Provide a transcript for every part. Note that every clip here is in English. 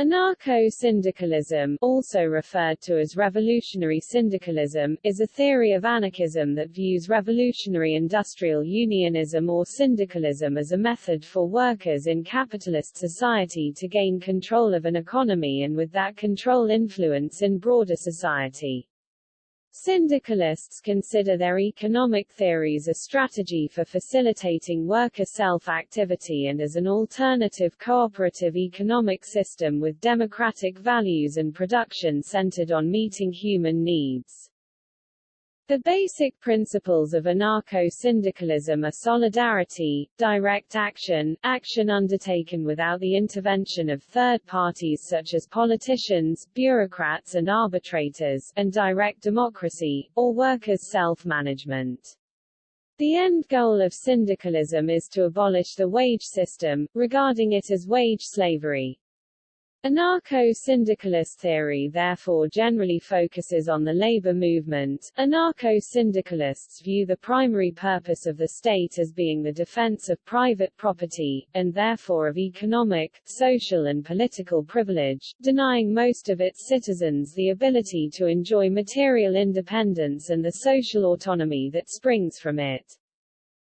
Anarcho-syndicalism, also referred to as revolutionary syndicalism, is a theory of anarchism that views revolutionary industrial unionism or syndicalism as a method for workers in capitalist society to gain control of an economy and with that control influence in broader society. Syndicalists consider their economic theories a strategy for facilitating worker self-activity and as an alternative cooperative economic system with democratic values and production centered on meeting human needs. The basic principles of anarcho-syndicalism are solidarity, direct action, action undertaken without the intervention of third parties such as politicians, bureaucrats and arbitrators, and direct democracy, or workers' self-management. The end goal of syndicalism is to abolish the wage system, regarding it as wage slavery. Anarcho-syndicalist theory therefore generally focuses on the labor movement. Anarcho-syndicalists view the primary purpose of the state as being the defense of private property, and therefore of economic, social and political privilege, denying most of its citizens the ability to enjoy material independence and the social autonomy that springs from it.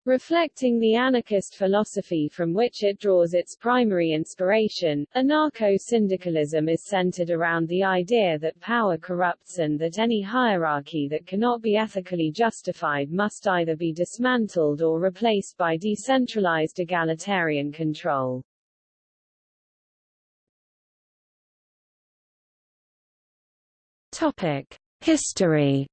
Reflecting the anarchist philosophy from which it draws its primary inspiration, anarcho-syndicalism is centered around the idea that power corrupts and that any hierarchy that cannot be ethically justified must either be dismantled or replaced by decentralized egalitarian control. Topic: History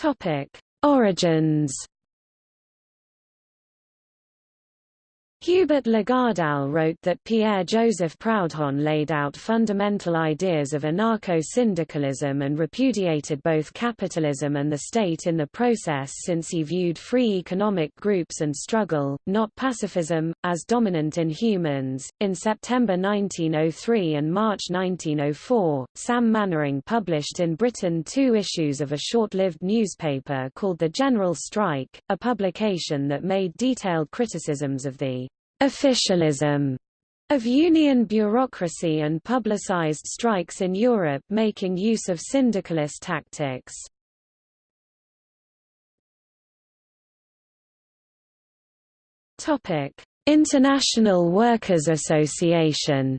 Topic: Origins Hubert Lagardelle wrote that Pierre-Joseph Proudhon laid out fundamental ideas of anarcho-syndicalism and repudiated both capitalism and the state in the process since he viewed free economic groups and struggle, not pacifism, as dominant in humans. In September 1903 and March 1904, Sam Mainwaring published in Britain two issues of a short-lived newspaper called The General Strike, a publication that made detailed criticisms of the officialism of union bureaucracy and publicized strikes in Europe making use of syndicalist tactics. International Workers' Association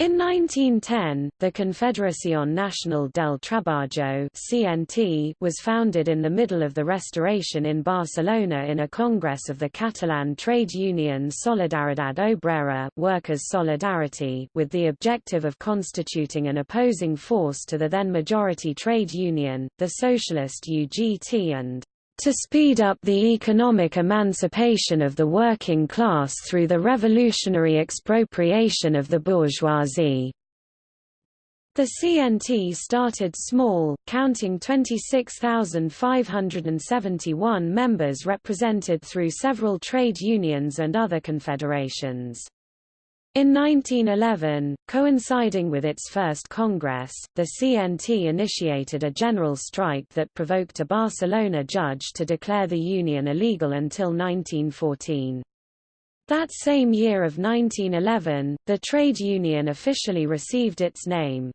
In 1910, the Confederación Nacional del Trabajo (CNT) was founded in the middle of the Restoration in Barcelona in a congress of the Catalan trade union Solidaridad Obrera (Workers' Solidarity), with the objective of constituting an opposing force to the then majority trade union, the socialist UGT and to speed up the economic emancipation of the working class through the revolutionary expropriation of the bourgeoisie. The CNT started small, counting 26,571 members represented through several trade unions and other confederations. In 1911, coinciding with its first Congress, the CNT initiated a general strike that provoked a Barcelona judge to declare the union illegal until 1914. That same year of 1911, the trade union officially received its name.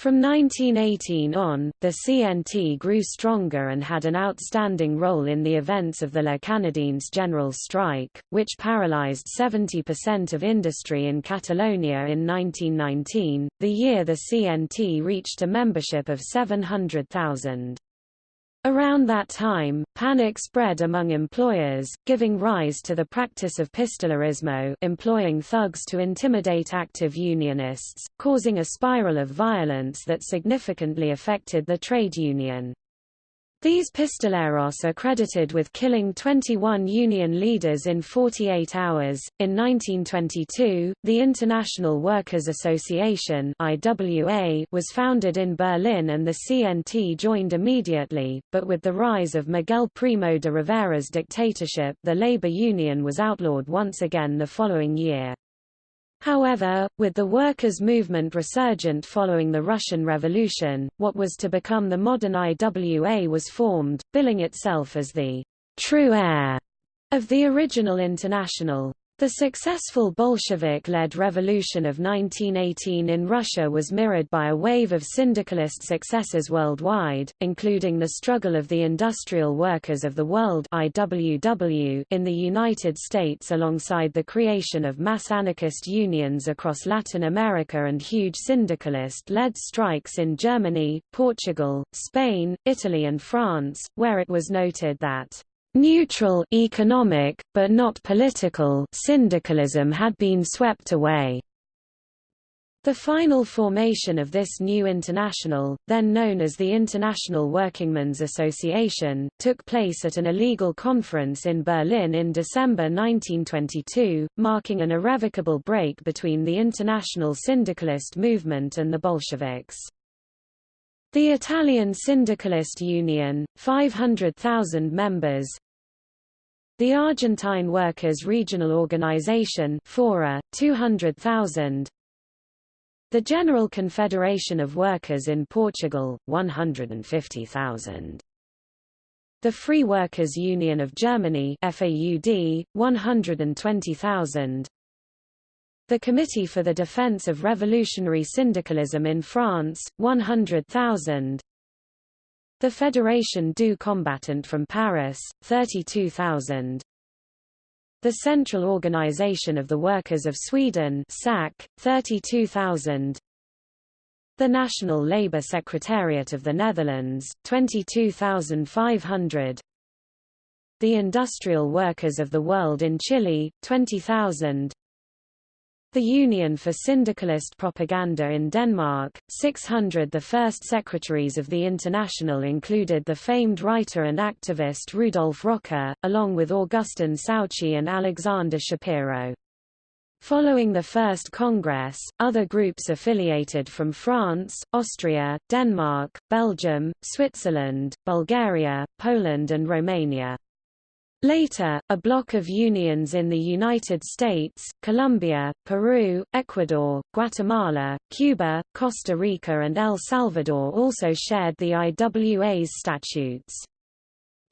From 1918 on, the CNT grew stronger and had an outstanding role in the events of the La Canadenca general strike, which paralyzed 70% of industry in Catalonia in 1919, the year the CNT reached a membership of 700,000. Around that time, panic spread among employers, giving rise to the practice of pistolerismo employing thugs to intimidate active unionists, causing a spiral of violence that significantly affected the trade union. These pistoleros are credited with killing 21 Union leaders in 48 hours. In 1922, the International Workers' Association (IWA) was founded in Berlin and the CNT joined immediately, but with the rise of Miguel Primo de Rivera's dictatorship, the labor union was outlawed once again the following year. However, with the workers' movement resurgent following the Russian Revolution, what was to become the modern IWA was formed, billing itself as the true heir of the original International. The successful Bolshevik-led revolution of 1918 in Russia was mirrored by a wave of syndicalist successes worldwide, including the struggle of the Industrial Workers of the World IWW in the United States alongside the creation of mass anarchist unions across Latin America and huge syndicalist-led strikes in Germany, Portugal, Spain, Italy and France, where it was noted that Neutral economic, but not political syndicalism had been swept away. The final formation of this new international, then known as the International Workingmen's Association, took place at an illegal conference in Berlin in December 1922, marking an irrevocable break between the international syndicalist movement and the Bolsheviks. The Italian Syndicalist Union, 500,000 members. The Argentine Workers' Regional Organization Fora, 200,000 The General Confederation of Workers in Portugal, 150,000 the Free Workers' Union of Germany FAUD, 120,000 the Committee for the Defense of Revolutionary Syndicalism in France, 100,000 The Fédération du Combattant from Paris, 32,000 The Central Organization of the Workers of Sweden SAC, 32,000 the National Labour Secretariat of the Netherlands, 22,500 The Industrial Workers of the World in Chile, 20,000 the Union for Syndicalist Propaganda in Denmark, 600 The first secretaries of the International included the famed writer and activist Rudolf Rocker, along with Augustin Souchy and Alexander Schapiro. Following the First Congress, other groups affiliated from France, Austria, Denmark, Belgium, Switzerland, Bulgaria, Poland and Romania. Later, a block of unions in the United States, Colombia, Peru, Ecuador, Guatemala, Cuba, Costa Rica and El Salvador also shared the IWA's statutes.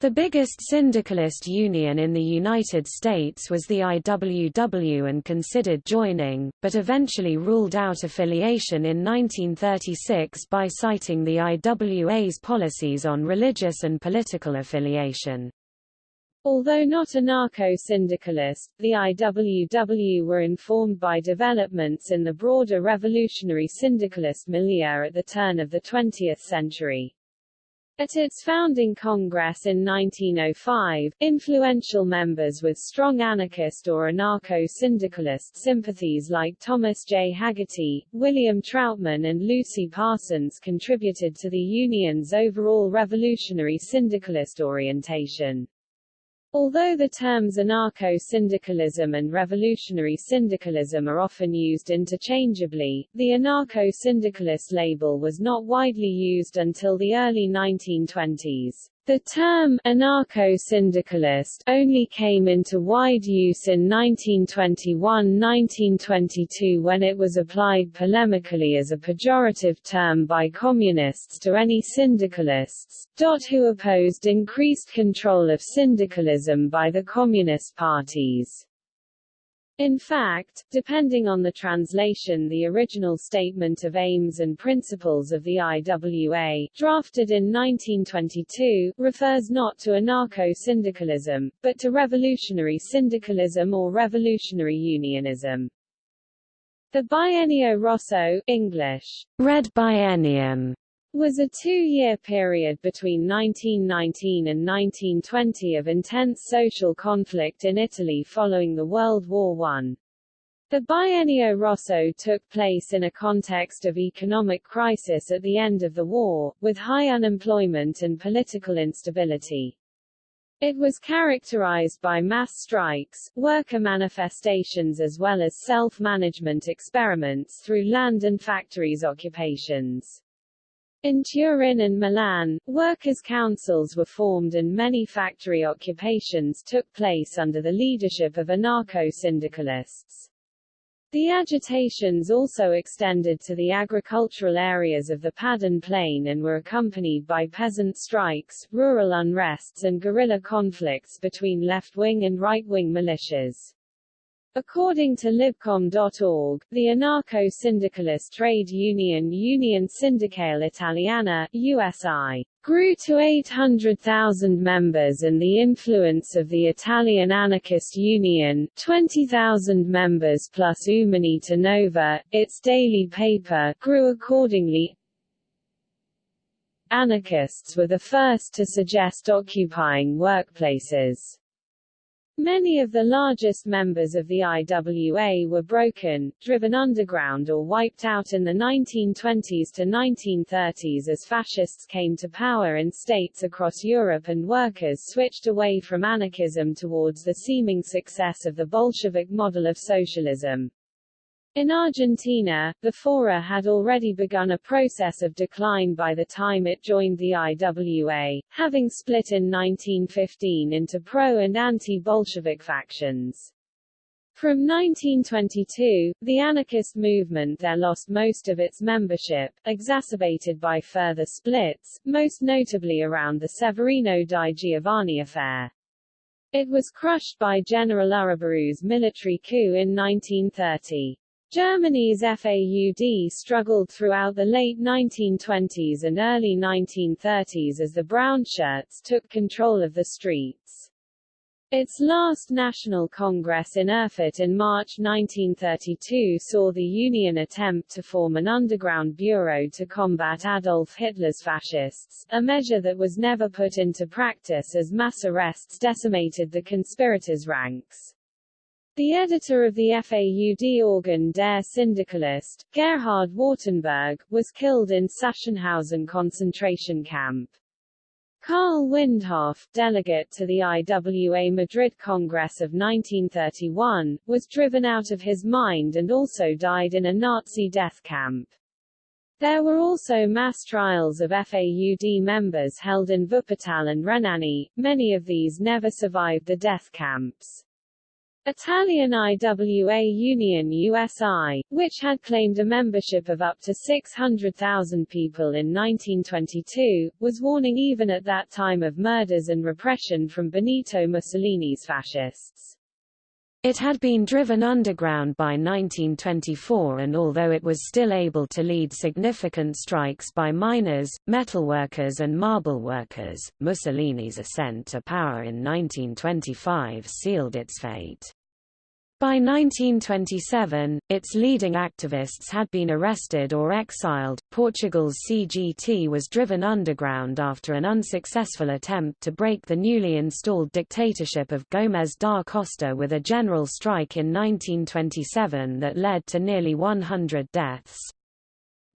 The biggest syndicalist union in the United States was the IWW and considered joining, but eventually ruled out affiliation in 1936 by citing the IWA's policies on religious and political affiliation. Although not anarcho-syndicalist, the IWW were informed by developments in the broader revolutionary syndicalist milieu at the turn of the 20th century. At its founding Congress in 1905, influential members with strong anarchist or anarcho-syndicalist sympathies like Thomas J. Hagerty, William Trautmann and Lucy Parsons contributed to the Union's overall revolutionary syndicalist orientation. Although the terms anarcho-syndicalism and revolutionary syndicalism are often used interchangeably, the anarcho-syndicalist label was not widely used until the early 1920s. The term anarcho-syndicalist only came into wide use in 1921–1922 when it was applied polemically as a pejorative term by communists to any syndicalists, who opposed increased control of syndicalism by the communist parties. In fact, depending on the translation the original statement of aims and principles of the IWA, drafted in 1922, refers not to anarcho-syndicalism, but to revolutionary syndicalism or revolutionary unionism. The Biennio Rosso English, Red Biennium, was a two-year period between 1919 and 1920 of intense social conflict in Italy following the World War I. The Biennio Rosso took place in a context of economic crisis at the end of the war, with high unemployment and political instability. It was characterized by mass strikes, worker manifestations as well as self-management experiments through land and factories occupations. In Turin and Milan, workers' councils were formed and many factory occupations took place under the leadership of anarcho-syndicalists. The agitations also extended to the agricultural areas of the Padan Plain and were accompanied by peasant strikes, rural unrests and guerrilla conflicts between left-wing and right-wing militias. According to Libcom.org, the anarcho-syndicalist trade union Union Sindacale Italiana, USI, grew to 800,000 members and the influence of the Italian Anarchist Union 20,000 members plus Umanita Nova, its daily paper, grew accordingly. Anarchists were the first to suggest occupying workplaces. Many of the largest members of the IWA were broken, driven underground or wiped out in the 1920s to 1930s as fascists came to power in states across Europe and workers switched away from anarchism towards the seeming success of the Bolshevik model of socialism. In Argentina, the Fora had already begun a process of decline by the time it joined the IWA, having split in 1915 into pro- and anti-Bolshevik factions. From 1922, the anarchist movement there lost most of its membership, exacerbated by further splits, most notably around the Severino di Giovanni affair. It was crushed by General Uriburu's military coup in 1930. Germany's FAUD struggled throughout the late 1920s and early 1930s as the Brown Shirts took control of the streets. Its last National Congress in Erfurt in March 1932 saw the Union attempt to form an underground bureau to combat Adolf Hitler's fascists, a measure that was never put into practice as mass arrests decimated the conspirators' ranks. The editor of the FAUD organ Der Syndikalist, Gerhard Wartenberg, was killed in Sachsenhausen concentration camp. Karl Windhoff, delegate to the IWA Madrid Congress of 1931, was driven out of his mind and also died in a Nazi death camp. There were also mass trials of FAUD members held in Wuppertal and Renani, many of these never survived the death camps. Italian IWA Union USI, which had claimed a membership of up to 600,000 people in 1922, was warning even at that time of murders and repression from Benito Mussolini's fascists. It had been driven underground by 1924 and although it was still able to lead significant strikes by miners, metalworkers and marble workers, Mussolini's ascent to power in 1925 sealed its fate. By 1927, its leading activists had been arrested or exiled. Portugal's CGT was driven underground after an unsuccessful attempt to break the newly installed dictatorship of Gomes da Costa with a general strike in 1927 that led to nearly 100 deaths.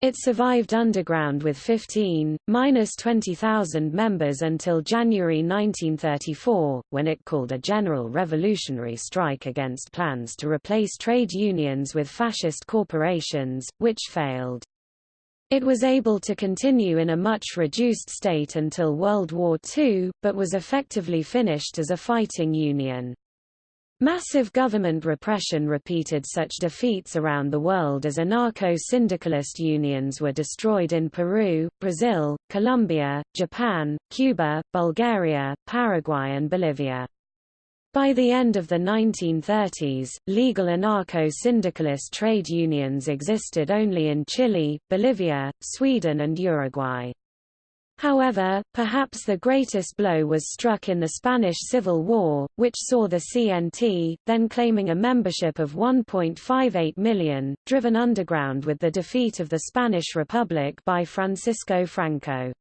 It survived underground with 15, minus 20,000 members until January 1934, when it called a general revolutionary strike against plans to replace trade unions with fascist corporations, which failed. It was able to continue in a much reduced state until World War II, but was effectively finished as a fighting union. Massive government repression repeated such defeats around the world as anarcho-syndicalist unions were destroyed in Peru, Brazil, Colombia, Japan, Cuba, Bulgaria, Paraguay and Bolivia. By the end of the 1930s, legal anarcho-syndicalist trade unions existed only in Chile, Bolivia, Sweden and Uruguay. However, perhaps the greatest blow was struck in the Spanish Civil War, which saw the CNT, then claiming a membership of 1.58 million, driven underground with the defeat of the Spanish Republic by Francisco Franco.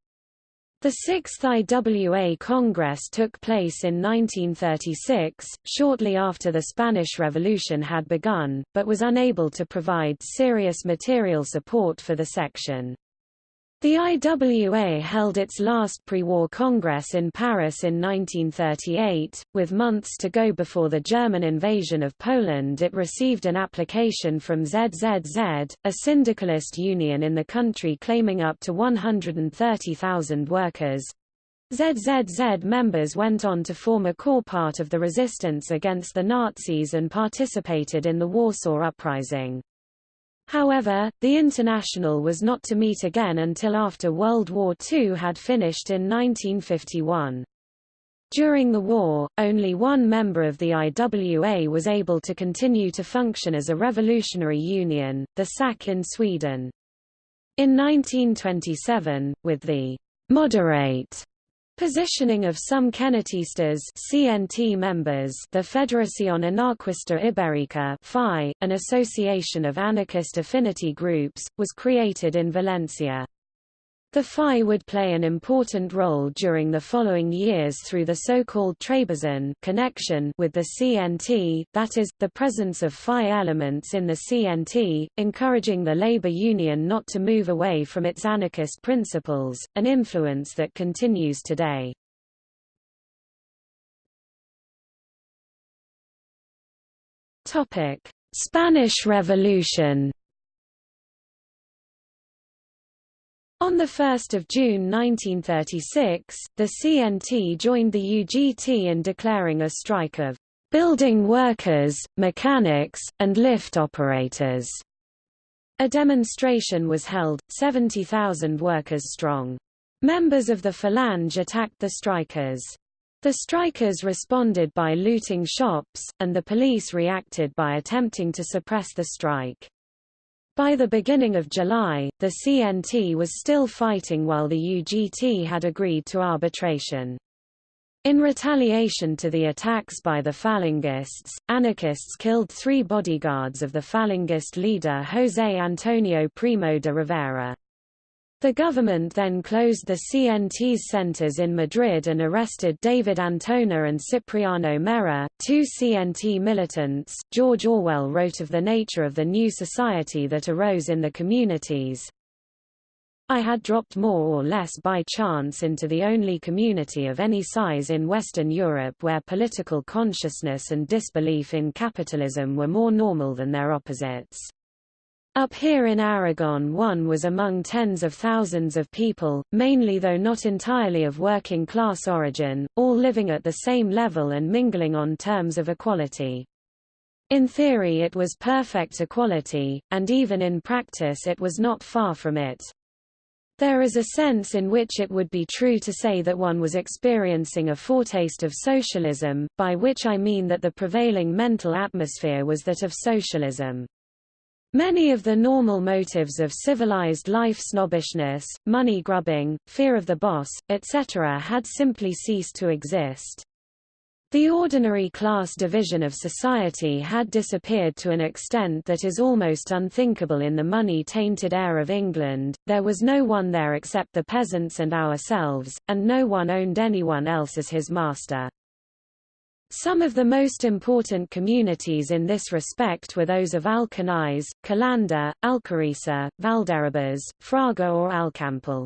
The Sixth IWA Congress took place in 1936, shortly after the Spanish Revolution had begun, but was unable to provide serious material support for the section. The IWA held its last pre-war congress in Paris in 1938. With months to go before the German invasion of Poland it received an application from ZZZ, a syndicalist union in the country claiming up to 130,000 workers, ZZZ members went on to form a core part of the resistance against the Nazis and participated in the Warsaw Uprising. However, the International was not to meet again until after World War II had finished in 1951. During the war, only one member of the IWA was able to continue to function as a revolutionary union, the SAC in Sweden. In 1927, with the moderate Positioning of some cenetistas CNT members the Federación Anarquista Ibérica FAI, an association of anarchist affinity groups, was created in Valencia. The FAI would play an important role during the following years through the so-called trabazón connection with the CNT, that is, the presence of FAI elements in the CNT, encouraging the labor union not to move away from its anarchist principles, an influence that continues today. Spanish Revolution On 1 June 1936, the CNT joined the UGT in declaring a strike of building workers, mechanics, and lift operators. A demonstration was held, 70,000 workers strong. Members of the Falange attacked the strikers. The strikers responded by looting shops, and the police reacted by attempting to suppress the strike. By the beginning of July, the CNT was still fighting while the UGT had agreed to arbitration. In retaliation to the attacks by the Falangists, anarchists killed three bodyguards of the Falangist leader José Antonio Primo de Rivera. The government then closed the CNT's centers in Madrid and arrested David Antona and Cipriano Mera, two CNT militants. George Orwell wrote of the nature of the new society that arose in the communities. I had dropped more or less by chance into the only community of any size in Western Europe where political consciousness and disbelief in capitalism were more normal than their opposites. Up here in Aragon one was among tens of thousands of people, mainly though not entirely of working class origin, all living at the same level and mingling on terms of equality. In theory it was perfect equality, and even in practice it was not far from it. There is a sense in which it would be true to say that one was experiencing a foretaste of socialism, by which I mean that the prevailing mental atmosphere was that of socialism. Many of the normal motives of civilized life snobbishness, money grubbing, fear of the boss, etc. had simply ceased to exist. The ordinary class division of society had disappeared to an extent that is almost unthinkable in the money-tainted air of England, there was no one there except the peasants and ourselves, and no one owned anyone else as his master. Some of the most important communities in this respect were those of Alcañiz, Calanda, Alcorisa, Valderrobres, Fraga or Alcampel.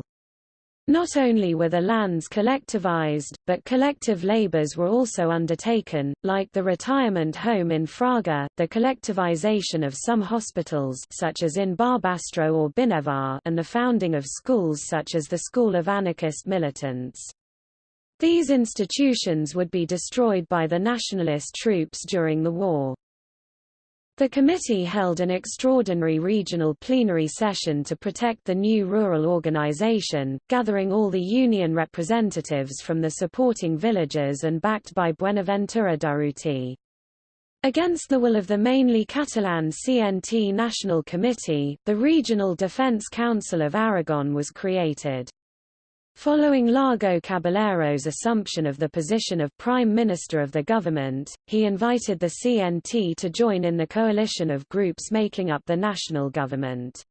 Not only were the lands collectivized, but collective labors were also undertaken, like the retirement home in Fraga, the collectivization of some hospitals such as in Barbastro or Binéfar and the founding of schools such as the School of Anarchist Militants. These institutions would be destroyed by the nationalist troops during the war. The committee held an extraordinary regional plenary session to protect the new rural organization, gathering all the union representatives from the supporting villages and backed by Buenaventura Durruti. Against the will of the mainly Catalan CNT National Committee, the Regional Defense Council of Aragon was created. Following Largo Caballero's assumption of the position of Prime Minister of the government, he invited the CNT to join in the coalition of groups making up the national government.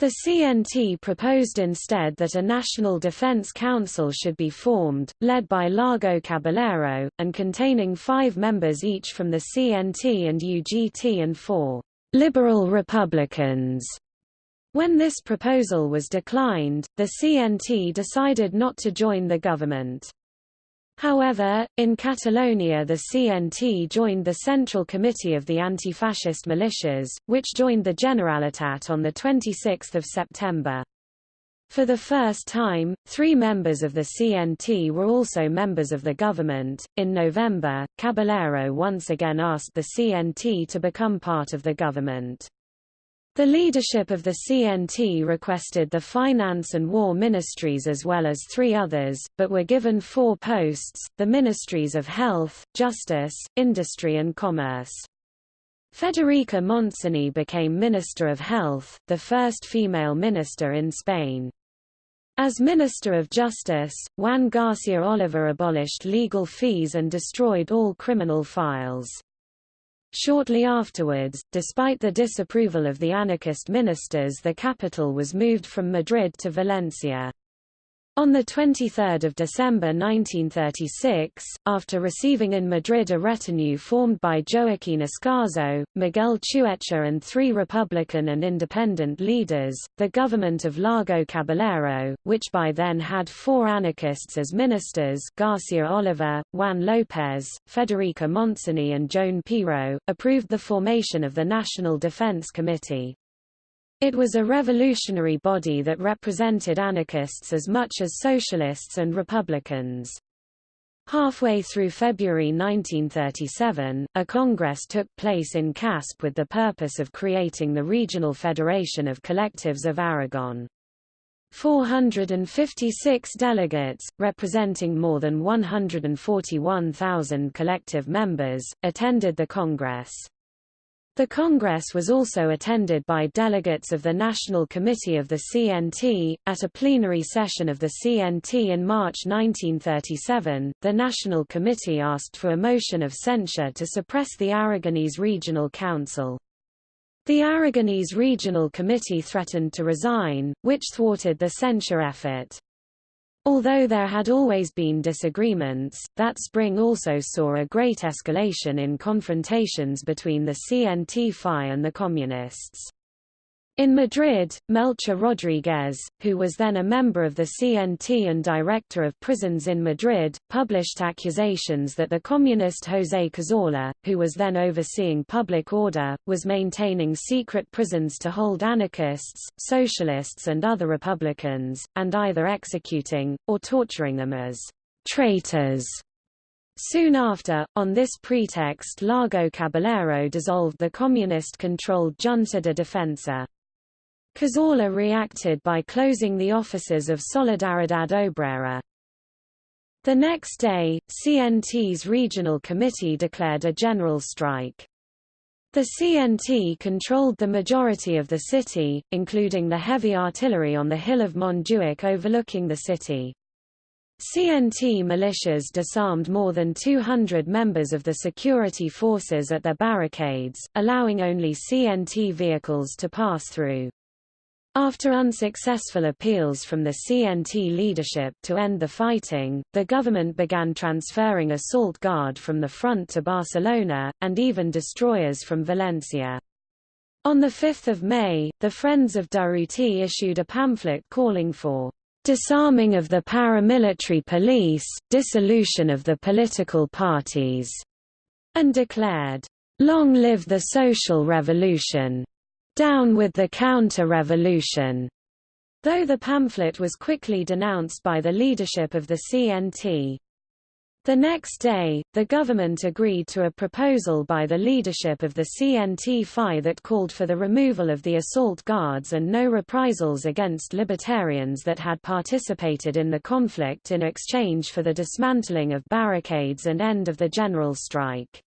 The CNT proposed instead that a National Defense Council should be formed, led by Largo Caballero, and containing five members each from the CNT and UGT and four liberal Republicans when this proposal was declined, the CNT decided not to join the government. However, in Catalonia the CNT joined the Central Committee of the Anti-Fascist Militias, which joined the Generalitat on 26 September. For the first time, three members of the CNT were also members of the government. In November, Caballero once again asked the CNT to become part of the government. The leadership of the CNT requested the finance and war ministries as well as three others, but were given four posts, the ministries of health, justice, industry and commerce. Federica Montseny became Minister of Health, the first female minister in Spain. As Minister of Justice, Juan Garcia Oliver abolished legal fees and destroyed all criminal files. Shortly afterwards, despite the disapproval of the anarchist ministers the capital was moved from Madrid to Valencia. On 23 December 1936, after receiving in Madrid a retinue formed by Joaquín Ascaso, Miguel Chueca and three Republican and independent leaders, the government of Largo Caballero, which by then had four anarchists as ministers Garcia Oliver, Juan López, Federica Montseny and Joan Peiró, approved the formation of the National Defense Committee. It was a revolutionary body that represented anarchists as much as socialists and republicans. Halfway through February 1937, a congress took place in Caspe with the purpose of creating the Regional Federation of Collectives of Aragon. 456 delegates, representing more than 141,000 collective members, attended the Congress. The Congress was also attended by delegates of the National Committee of the CNT. At a plenary session of the CNT in March 1937, the National Committee asked for a motion of censure to suppress the Aragonese Regional Council. The Aragonese Regional Committee threatened to resign, which thwarted the censure effort. Although there had always been disagreements, that spring also saw a great escalation in confrontations between the CNT-FAI and the Communists. In Madrid, Melchor Rodriguez, who was then a member of the CNT and director of prisons in Madrid, published accusations that the communist José Cazorla, who was then overseeing public order, was maintaining secret prisons to hold anarchists, socialists and other republicans, and either executing, or torturing them as traitors. Soon after, on this pretext Largo Caballero dissolved the communist-controlled Junta de Defensa. Cazorla reacted by closing the offices of Solidaridad Obrera. The next day, CNT's regional committee declared a general strike. The CNT controlled the majority of the city, including the heavy artillery on the hill of Montjuic overlooking the city. CNT militias disarmed more than 200 members of the security forces at their barricades, allowing only CNT vehicles to pass through. After unsuccessful appeals from the CNT leadership to end the fighting, the government began transferring assault guard from the front to Barcelona, and even destroyers from Valencia. On 5 May, the Friends of Durruti issued a pamphlet calling for disarming of the paramilitary police, dissolution of the political parties, and declared, Long live the social revolution! Down with the counter-revolution! Though the pamphlet was quickly denounced by the leadership of the CNT. The next day, the government agreed to a proposal by the leadership of the CNT-FAI that called for the removal of the assault guards and no reprisals against libertarians that had participated in the conflict in exchange for the dismantling of barricades and end of the general strike.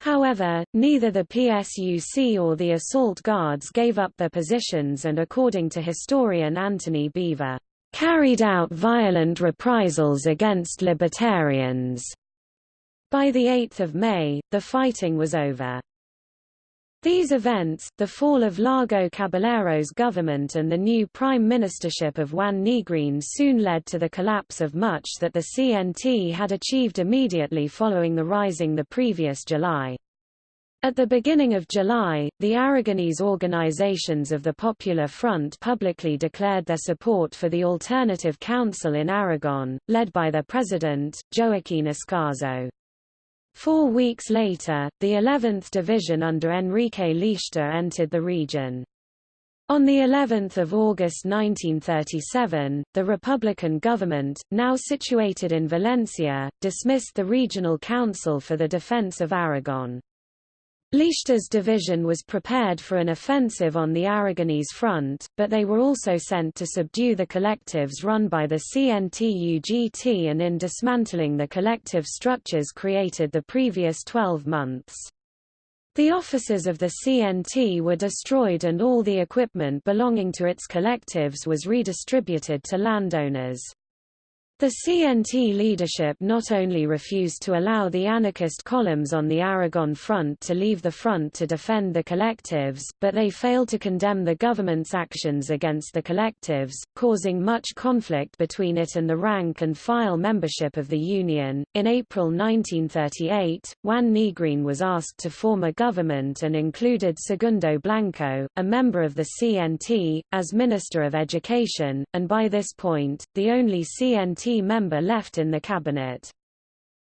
However, neither the PSUC or the assault guards gave up their positions and according to historian Antony Beevor, carried out violent reprisals against libertarians. By 8 May, the fighting was over. These events, the fall of Largo Caballero's government and the new prime ministership of Juan Negrin soon led to the collapse of much that the CNT had achieved immediately following the rising the previous July. At the beginning of July, the Aragonese organizations of the Popular Front publicly declared their support for the Alternative Council in Aragon, led by their president, Joaquín Ascaso. Four weeks later, the 11th Division under Enrique Líster entered the region. On the 11th of August 1937, the Republican government, now situated in Valencia, dismissed the Regional Council for the Defense of Aragon. Líster's division was prepared for an offensive on the Aragonese front, but they were also sent to subdue the collectives run by the CNT-UGT and in dismantling the collective structures created the previous 12 months. The offices of the CNT were destroyed and all the equipment belonging to its collectives was redistributed to landowners. The CNT leadership not only refused to allow the anarchist columns on the Aragon front to leave the front to defend the collectives, but they failed to condemn the government's actions against the collectives, causing much conflict between it and the rank and file membership of the Union. In April 1938, Juan Negrin was asked to form a government and included Segundo Blanco, a member of the CNT, as Minister of Education, and by this point, the only CNT member left in the cabinet.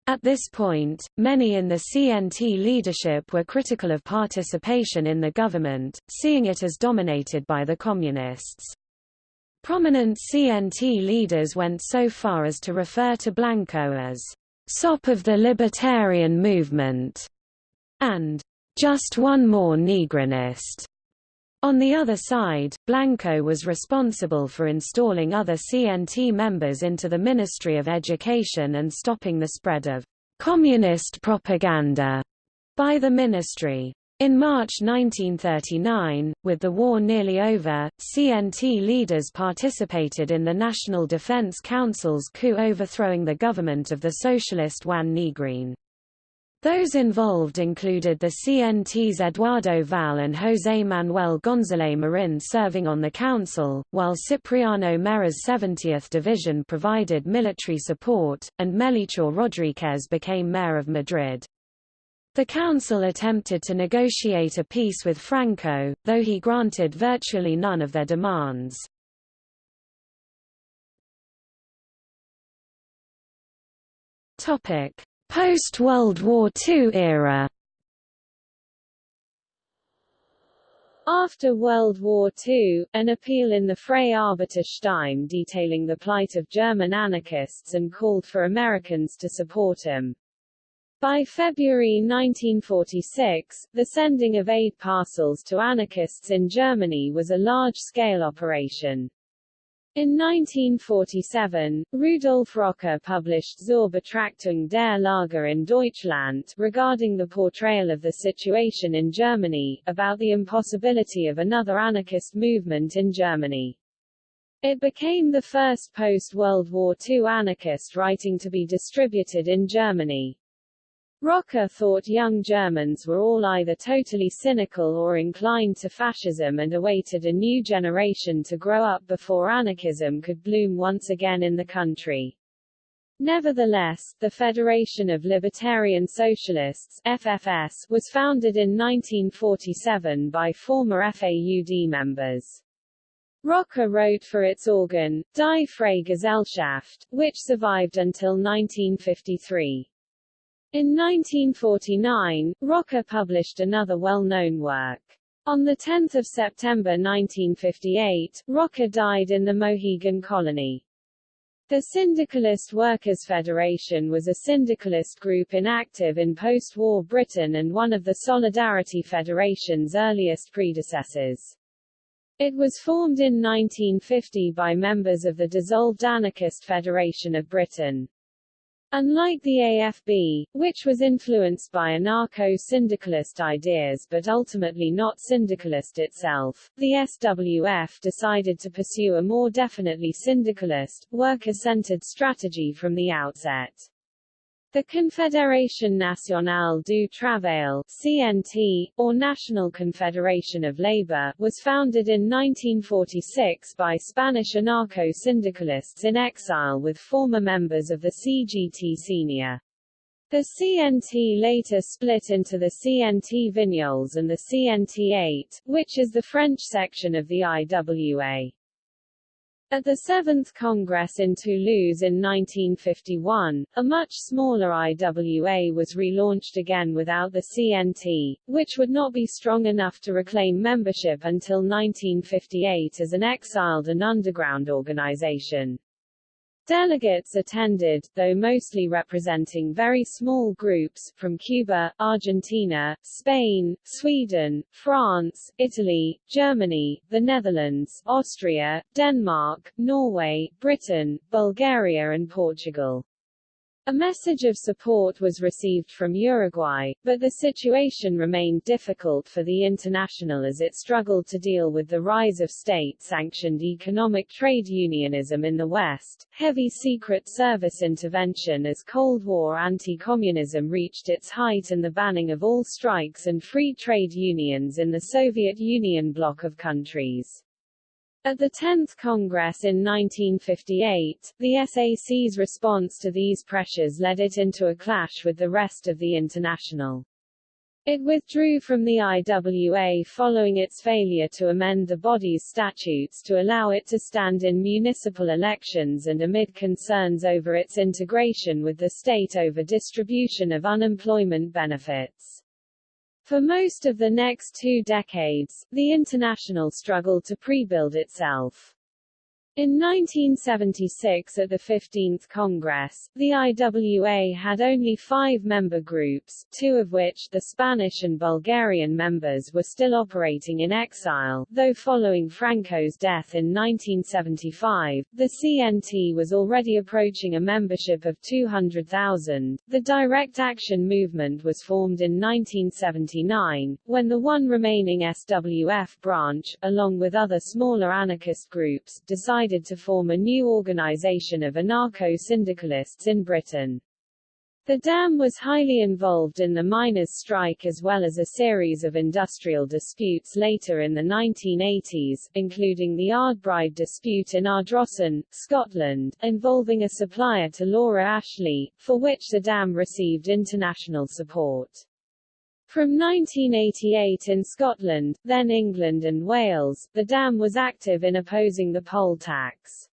At this point, many in the CNT leadership were critical of participation in the government, seeing it as dominated by the Communists. Prominent CNT leaders went so far as to refer to Blanco as sop of the libertarian movement and just one more Negrinist. On the other side, Blanco was responsible for installing other CNT members into the Ministry of Education and stopping the spread of communist propaganda by the ministry. In March 1939, with the war nearly over, CNT leaders participated in the National Defense Council's coup overthrowing the government of the socialist Juan Negrin. Those involved included the CNT's Eduardo Val and José Manuel González Marín serving on the council, while Cipriano Mera's 70th Division provided military support, and Melchor Rodríguez became mayor of Madrid. The council attempted to negotiate a peace with Franco, though he granted virtually none of their demands. Topic: Post-World War II era After World War II, an appeal in the Freie Arbeiterstimme detailing the plight of German anarchists and called for Americans to support him. By February 1946, the sending of aid parcels to anarchists in Germany was a large-scale operation. In 1947, Rudolf Rocker published Zur Betrachtung der Lage in Deutschland regarding the portrayal of the situation in Germany, about the impossibility of another anarchist movement in Germany. It became the first post-World War II anarchist writing to be distributed in Germany. Rocker thought young Germans were all either totally cynical or inclined to fascism and awaited a new generation to grow up before anarchism could bloom once again in the country. Nevertheless, the Federation of Libertarian Socialists FFS, was founded in 1947 by former FAUD members. Rocker wrote for its organ, Die Freie Gesellschaft, which survived until 1953. In 1949, Rocker published another well-known work. On 10 September 1958, Rocker died in the Mohegan Colony. The Syndicalist Workers' Federation was a syndicalist group inactive in post-war Britain and one of the Solidarity Federation's earliest predecessors. It was formed in 1950 by members of the dissolved Anarchist Federation of Britain. Unlike the AFB, which was influenced by anarcho-syndicalist ideas but ultimately not syndicalist itself, the SWF decided to pursue a more definitely syndicalist, worker-centered strategy from the outset. The Confédération Nationale du Travail CNT, or National Confederation of Labor, was founded in 1946 by Spanish anarcho-syndicalists in exile with former members of the CGT Senior. The CNT later split into the CNT Vignoles and the CNT AIT, which is the French section of the IWA. At the Seventh Congress in Toulouse in 1951, a much smaller IWA was relaunched again without the CNT, which would not be strong enough to reclaim membership until 1958 as an exiled and underground organization. Delegates attended, though mostly representing very small groups, from Cuba, Argentina, Spain, Sweden, France, Italy, Germany, the Netherlands, Austria, Denmark, Norway, Britain, Bulgaria and Portugal. A message of support was received from Uruguay, but the situation remained difficult for the International as it struggled to deal with the rise of state-sanctioned economic trade unionism in the West, heavy Secret Service intervention as Cold War anti-communism reached its height and the banning of all strikes and free trade unions in the Soviet Union bloc of countries. At the 10th Congress in 1958, the SAC's response to these pressures led it into a clash with the rest of the International. It withdrew from the IWA following its failure to amend the body's statutes to allow it to stand in municipal elections and amid concerns over its integration with the state over distribution of unemployment benefits. For most of the next two decades, the International struggled to pre-build itself. In 1976 at the 15th Congress, the IWA had only five member groups, two of which, the Spanish and Bulgarian members were still operating in exile, though following Franco's death in 1975, the CNT was already approaching a membership of 200,000. The Direct Action Movement was formed in 1979, when the one remaining SWF branch, along with other smaller anarchist groups, decided decided to form a new organization of anarcho-syndicalists in Britain. The DAM was highly involved in the miners' strike as well as a series of industrial disputes later in the 1980s, including the Ardbride dispute in Ardrossan, Scotland, involving a supplier to Laura Ashley, for which the DAM received international support. From 1988 in Scotland, then England and Wales, the dam was active in opposing the poll tax.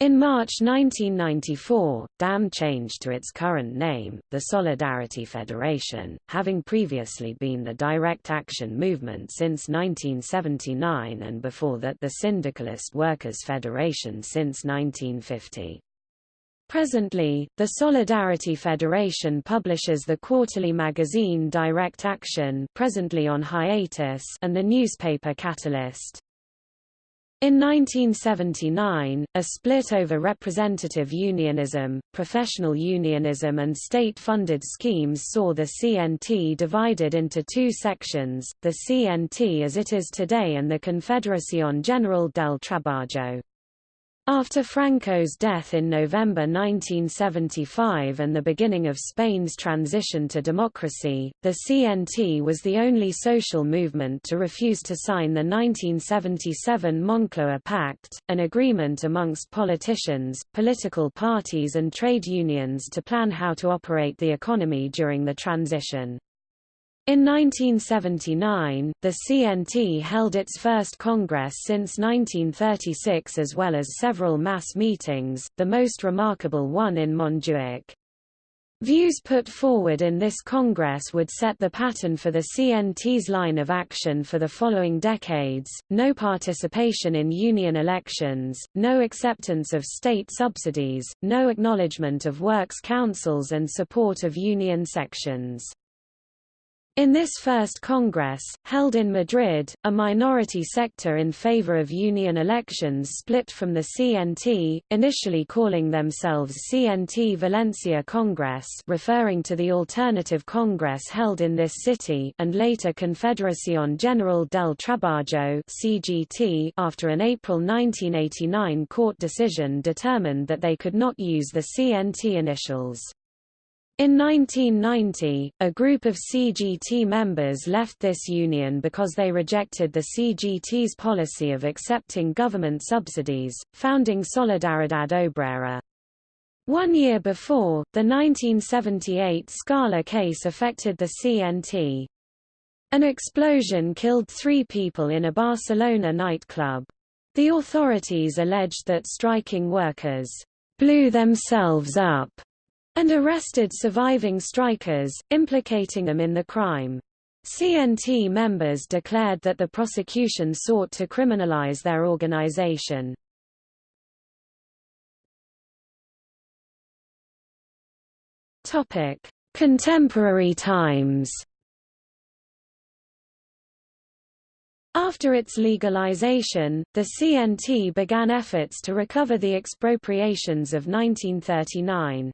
In March 1994, DAM changed to its current name, the Solidarity Federation, having previously been the Direct Action Movement since 1979 and before that the Syndicalist Workers' Federation since 1950. Presently, the Solidarity Federation publishes the quarterly magazine Direct Action presently on hiatus and the newspaper Catalyst. In 1979, a split over representative unionism, professional unionism and state-funded schemes saw the CNT divided into two sections, the CNT as it is today and the Confederación General del Trabajo. After Franco's death in November 1975 and the beginning of Spain's transition to democracy, the CNT was the only social movement to refuse to sign the 1977 Moncloa Pact, an agreement amongst politicians, political parties and trade unions to plan how to operate the economy during the transition. In 1979, the CNT held its first Congress since 1936 as well as several mass meetings, the most remarkable one in Montjuic. Views put forward in this Congress would set the pattern for the CNT's line of action for the following decades, no participation in union elections, no acceptance of state subsidies, no acknowledgement of works councils and support of union sections. In this first Congress, held in Madrid, a minority sector in favor of union elections split from the CNT, initially calling themselves CNT Valencia Congress referring to the alternative Congress held in this city and later Confederación General del Trabajo CGT after an April 1989 court decision determined that they could not use the CNT initials. In 1990, a group of CGT members left this union because they rejected the CGT's policy of accepting government subsidies, founding Solidaridad Obrera. One year before, the 1978 Scala case affected the CNT. An explosion killed three people in a Barcelona nightclub. The authorities alleged that striking workers blew themselves up and arrested surviving strikers, implicating them in the crime. CNT members declared that the prosecution sought to criminalize their organization. Contemporary times After its legalization, the CNT began efforts to recover the expropriations of 1939.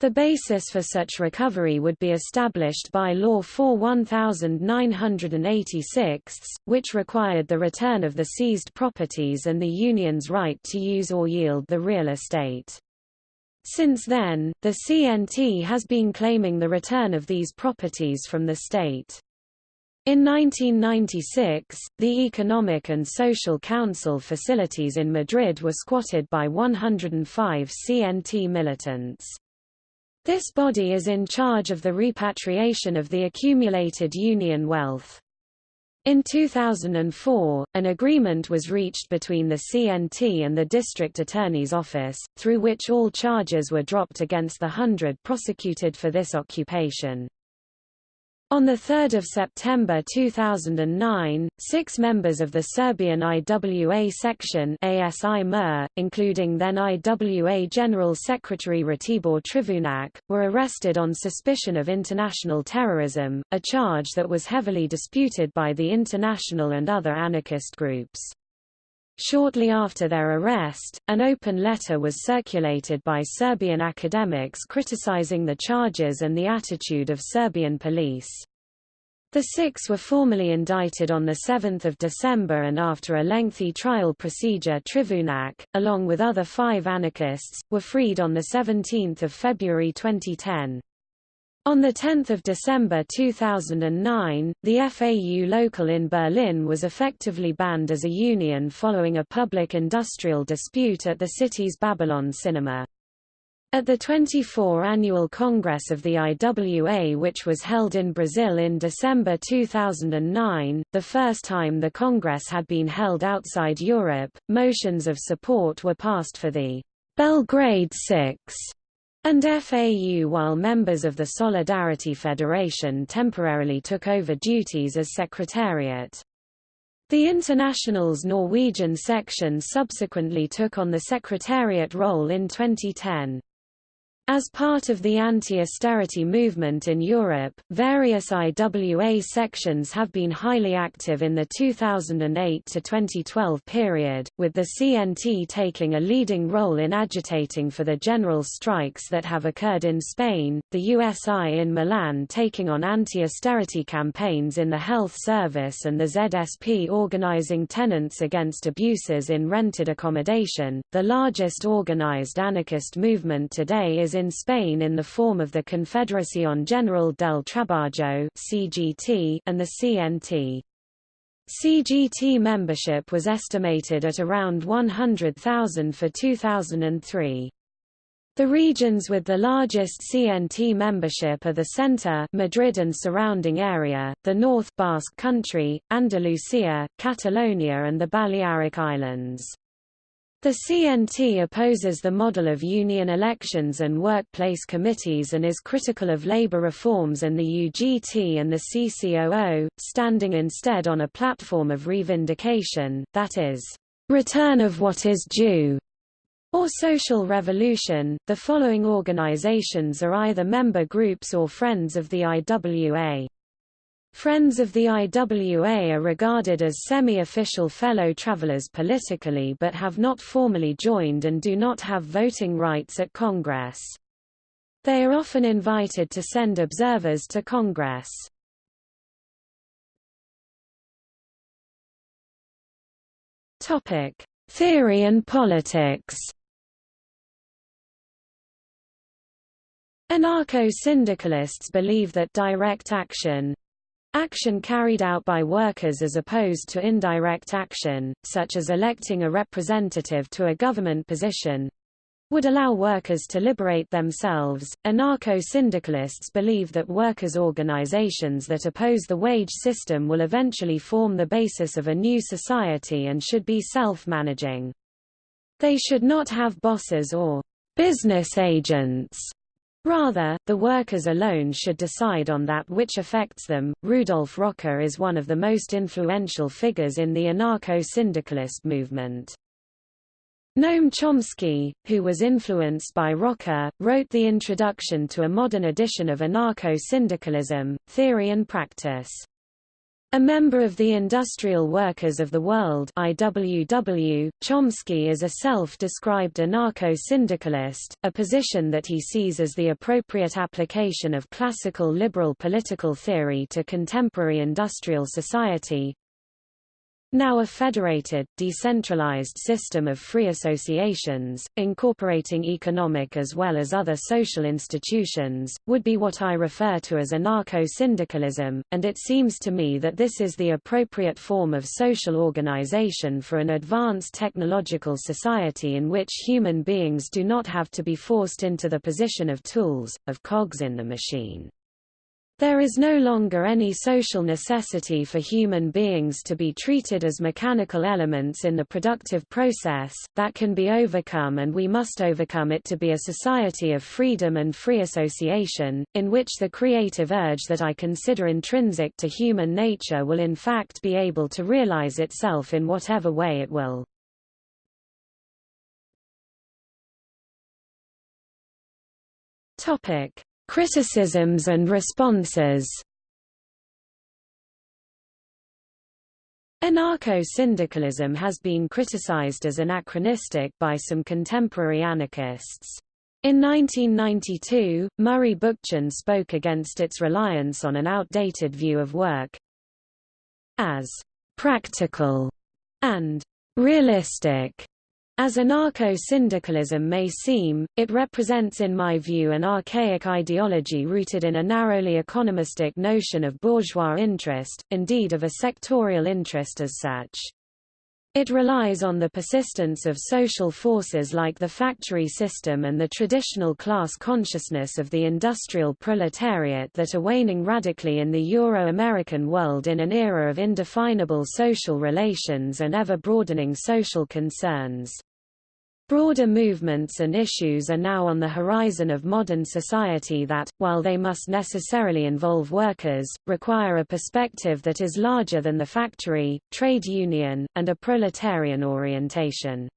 The basis for such recovery would be established by Law 4 1986, which required the return of the seized properties and the union's right to use or yield the real estate. Since then, the CNT has been claiming the return of these properties from the state. In 1996, the Economic and Social Council facilities in Madrid were squatted by 105 CNT militants. This body is in charge of the repatriation of the accumulated Union wealth. In 2004, an agreement was reached between the CNT and the District Attorney's Office, through which all charges were dropped against the hundred prosecuted for this occupation. On 3 September 2009, six members of the Serbian IWA section ASI MUR, including then IWA General Secretary Ratibor Trivunac, were arrested on suspicion of international terrorism, a charge that was heavily disputed by the international and other anarchist groups. Shortly after their arrest, an open letter was circulated by Serbian academics criticizing the charges and the attitude of Serbian police. The six were formally indicted on 7 December and after a lengthy trial procedure Trivunac, along with other five anarchists, were freed on 17 February 2010. On 10 December 2009, the FAU local in Berlin was effectively banned as a union following a public industrial dispute at the city's Babylon cinema. At the 24 Annual Congress of the IWA which was held in Brazil in December 2009, the first time the Congress had been held outside Europe, motions of support were passed for the Belgrade Six and FAU while members of the Solidarity Federation temporarily took over duties as secretariat. The International's Norwegian section subsequently took on the secretariat role in 2010. As part of the anti-austerity movement in Europe, various IWA sections have been highly active in the 2008 to 2012 period, with the CNT taking a leading role in agitating for the general strikes that have occurred in Spain, the USI in Milan taking on anti-austerity campaigns in the health service and the ZSP organizing tenants against abuses in rented accommodation. The largest organized anarchist movement today is in Spain in the form of the Confederación General del Trabajo (CGT) and the CNT. CGT membership was estimated at around 100,000 for 2003. The regions with the largest CNT membership are the center Madrid and surrounding area, the north Basque Country, Andalusia, Catalonia and the Balearic Islands. The CNT opposes the model of union elections and workplace committees and is critical of labor reforms and the UGT and the CCOO, standing instead on a platform of revindication, that is, return of what is due, or social revolution. The following organizations are either member groups or friends of the IWA. Friends of the IWA are regarded as semi-official fellow travelers politically but have not formally joined and do not have voting rights at Congress. They are often invited to send observers to Congress. Theory and politics. Anarcho-syndicalists believe that direct action, Action carried out by workers as opposed to indirect action, such as electing a representative to a government position, would allow workers to liberate themselves. Anarcho syndicalists believe that workers' organizations that oppose the wage system will eventually form the basis of a new society and should be self managing. They should not have bosses or business agents. Rather, the workers alone should decide on that which affects them. Rudolf Rocker is one of the most influential figures in the anarcho syndicalist movement. Noam Chomsky, who was influenced by Rocker, wrote the introduction to a modern edition of anarcho-syndicalism, Theory and Practice. A member of the Industrial Workers of the World IWW, Chomsky is a self-described anarcho-syndicalist, a position that he sees as the appropriate application of classical liberal political theory to contemporary industrial society, now a federated, decentralized system of free associations, incorporating economic as well as other social institutions, would be what I refer to as anarcho-syndicalism, and it seems to me that this is the appropriate form of social organization for an advanced technological society in which human beings do not have to be forced into the position of tools, of cogs in the machine. There is no longer any social necessity for human beings to be treated as mechanical elements in the productive process, that can be overcome and we must overcome it to be a society of freedom and free association, in which the creative urge that I consider intrinsic to human nature will in fact be able to realize itself in whatever way it will. Topic. Criticisms and responses Anarcho-syndicalism has been criticized as anachronistic by some contemporary anarchists. In 1992, Murray Bookchin spoke against its reliance on an outdated view of work as practical and realistic as anarcho-syndicalism may seem, it represents in my view an archaic ideology rooted in a narrowly economistic notion of bourgeois interest, indeed of a sectorial interest as such. It relies on the persistence of social forces like the factory system and the traditional class consciousness of the industrial proletariat that are waning radically in the Euro-American world in an era of indefinable social relations and ever-broadening social concerns. Broader movements and issues are now on the horizon of modern society that, while they must necessarily involve workers, require a perspective that is larger than the factory, trade union, and a proletarian orientation.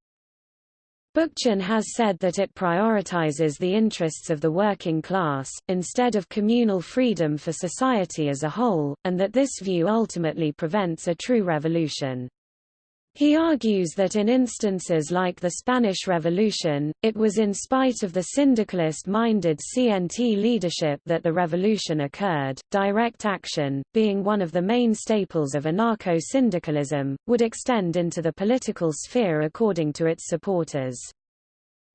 Bookchin has said that it prioritizes the interests of the working class, instead of communal freedom for society as a whole, and that this view ultimately prevents a true revolution. He argues that in instances like the Spanish Revolution, it was in spite of the syndicalist-minded CNT leadership that the revolution occurred. Direct action, being one of the main staples of anarcho-syndicalism, would extend into the political sphere according to its supporters.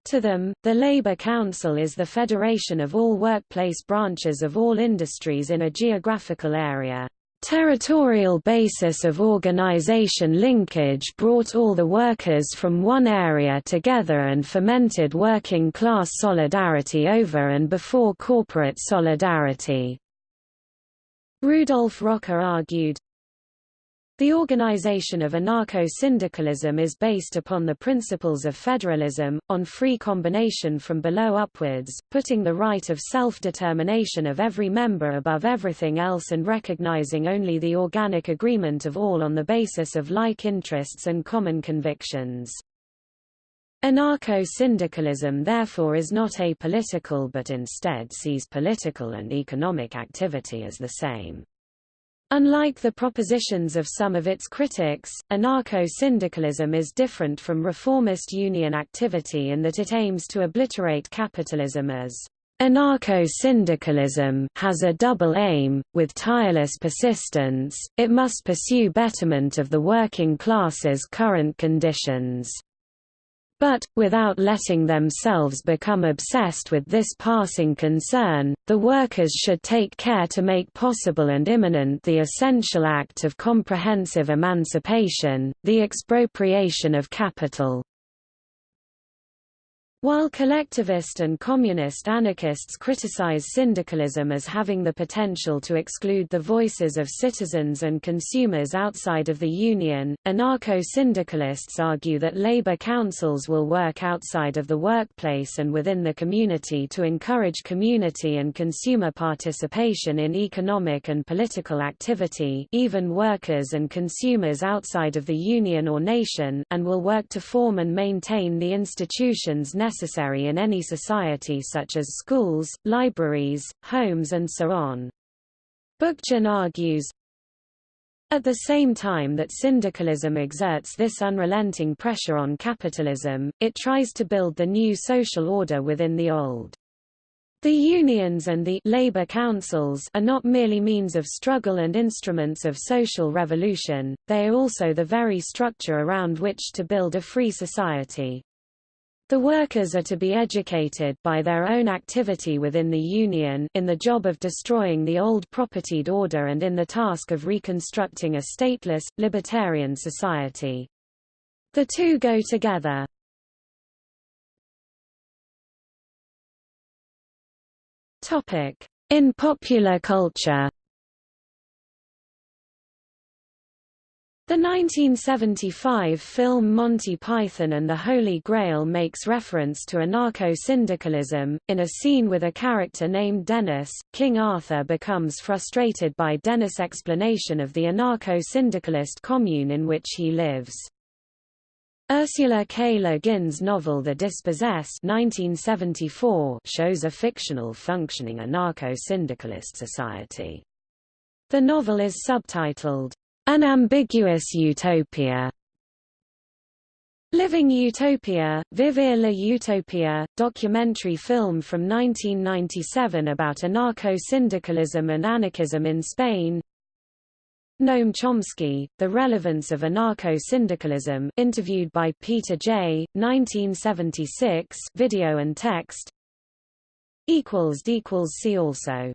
To them, the Labour Council is the federation of all workplace branches of all industries in a geographical area. Territorial basis of organization linkage brought all the workers from one area together and fomented working class solidarity over and before corporate solidarity. Rudolf Rocker argued, the organization of anarcho-syndicalism is based upon the principles of federalism, on free combination from below upwards, putting the right of self-determination of every member above everything else and recognizing only the organic agreement of all on the basis of like interests and common convictions. Anarcho-syndicalism therefore is not apolitical but instead sees political and economic activity as the same. Unlike the propositions of some of its critics, anarcho-syndicalism is different from reformist union activity in that it aims to obliterate capitalism as Anarcho-syndicalism has a double aim, with tireless persistence, it must pursue betterment of the working class's current conditions. But, without letting themselves become obsessed with this passing concern, the workers should take care to make possible and imminent the essential act of comprehensive emancipation, the expropriation of capital. While collectivist and communist anarchists criticize syndicalism as having the potential to exclude the voices of citizens and consumers outside of the union, anarcho-syndicalists argue that labor councils will work outside of the workplace and within the community to encourage community and consumer participation in economic and political activity even workers and consumers outside of the union or nation and will work to form and maintain the institutions necessary necessary in any society such as schools, libraries, homes and so on. Bookchin argues, at the same time that syndicalism exerts this unrelenting pressure on capitalism, it tries to build the new social order within the old. The unions and the labor councils are not merely means of struggle and instruments of social revolution, they are also the very structure around which to build a free society. The workers are to be educated by their own activity within the Union in the job of destroying the old propertied order and in the task of reconstructing a stateless, libertarian society. The two go together. In popular culture The 1975 film Monty Python and the Holy Grail makes reference to anarcho-syndicalism. In a scene with a character named Dennis, King Arthur becomes frustrated by Dennis' explanation of the anarcho-syndicalist commune in which he lives. Ursula K. Le Guin's novel The Dispossessed 1974 shows a fictional functioning anarcho-syndicalist society. The novel is subtitled, an Ambiguous Utopia. Living Utopia, Vivir la Utopia, documentary film from 1997 about anarcho-syndicalism and anarchism in Spain. Noam Chomsky, The Relevance of Anarcho-Syndicalism interviewed by Peter Jay, 1976 video and text. See also